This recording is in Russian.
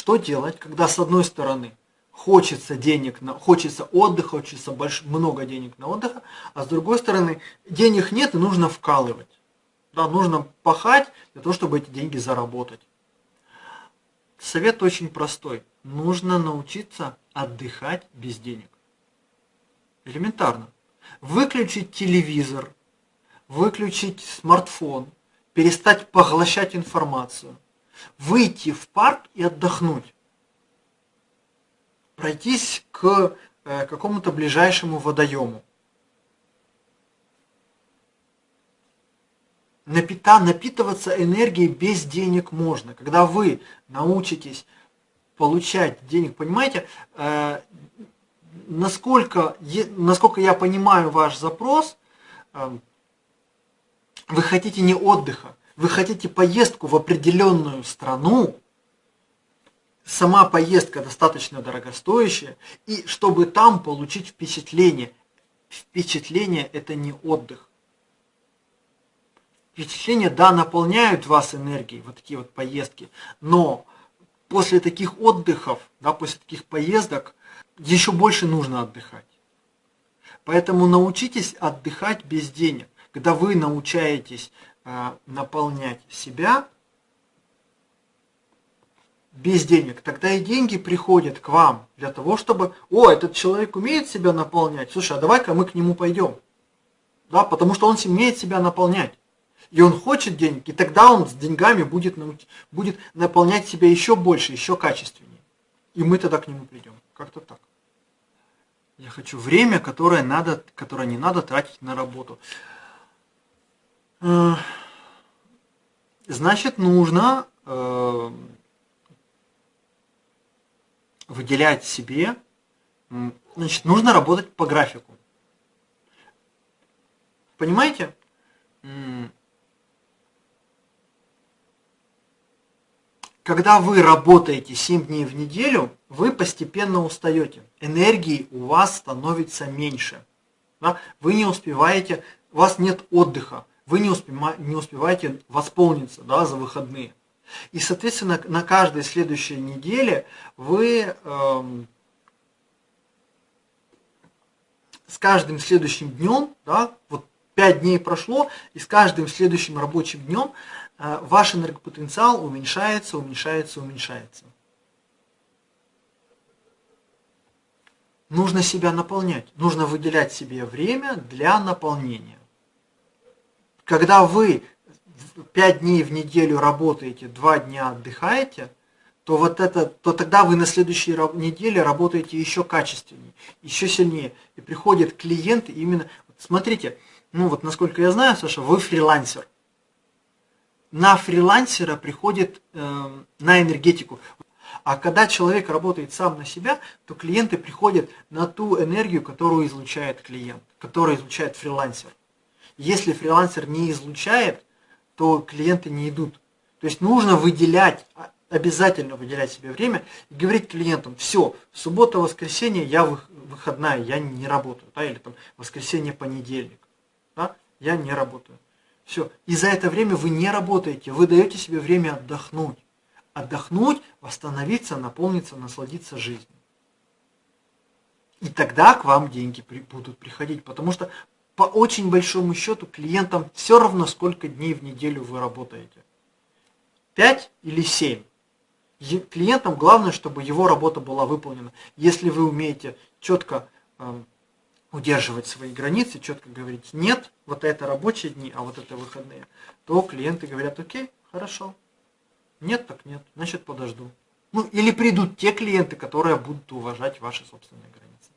Что делать, когда с одной стороны хочется денег, на, хочется отдыха, хочется больш, много денег на отдых, а с другой стороны денег нет и нужно вкалывать. Да, нужно пахать для того, чтобы эти деньги заработать. Совет очень простой. Нужно научиться отдыхать без денег. Элементарно. Выключить телевизор, выключить смартфон, перестать поглощать информацию, выйти в парк и отдохнуть пройтись к э, какому-то ближайшему водоему. Напита, напитываться энергией без денег можно. Когда вы научитесь получать денег, понимаете, э, насколько, насколько я понимаю ваш запрос, э, вы хотите не отдыха, вы хотите поездку в определенную страну, сама поездка достаточно дорогостоящая, и чтобы там получить впечатление. Впечатление – это не отдых. Впечатления, да, наполняют вас энергией, вот такие вот поездки, но после таких отдыхов, да, после таких поездок, еще больше нужно отдыхать. Поэтому научитесь отдыхать без денег. Когда вы научаетесь э, наполнять себя, без денег, тогда и деньги приходят к вам для того, чтобы, о, этот человек умеет себя наполнять, слушай, а давай-ка мы к нему пойдем. Да, потому что он умеет себя наполнять. И он хочет денег, и тогда он с деньгами будет, будет наполнять себя еще больше, еще качественнее. И мы тогда к нему придем. Как-то так. Я хочу время, которое, надо, которое не надо тратить на работу. Значит, нужно э, выделять себе, значит, нужно работать по графику. Понимаете? Когда вы работаете 7 дней в неделю, вы постепенно устаете. Энергии у вас становится меньше. Да? Вы не успеваете, у вас нет отдыха, вы не, успеваете восполниться да, за выходные. И, соответственно, на каждой следующей неделе вы эм, с каждым следующим днем, да, вот 5 дней прошло, и с каждым следующим рабочим днем э, ваш энергопотенциал уменьшается, уменьшается, уменьшается. Нужно себя наполнять, нужно выделять себе время для наполнения. Когда вы 5 дней в неделю работаете, 2 дня отдыхаете, то вот это, то тогда вы на следующей неделе работаете еще качественнее, еще сильнее. И приходит клиент именно, смотрите, ну вот насколько я знаю, Саша, вы фрилансер. На фрилансера приходит э, на энергетику. А когда человек работает сам на себя, то клиенты приходят на ту энергию, которую излучает клиент, которую излучает фрилансер. Если фрилансер не излучает, то клиенты не идут. То есть нужно выделять, а, обязательно выделять себе время и говорить клиентам, все, суббота, воскресенье я выходная, я не работаю, да, или там воскресенье, понедельник, да, я не работаю. Все, и за это время вы не работаете, вы даете себе время отдохнуть. Отдохнуть, восстановиться, наполниться, насладиться жизнью. И тогда к вам деньги будут приходить, потому что по очень большому счету клиентам все равно, сколько дней в неделю вы работаете. 5 или 7. Клиентам главное, чтобы его работа была выполнена. Если вы умеете четко э, удерживать свои границы, четко говорить нет, вот это рабочие дни, а вот это выходные, то клиенты говорят, окей, хорошо. Нет, так нет, значит подожду. Ну или придут те клиенты, которые будут уважать ваши собственные границы.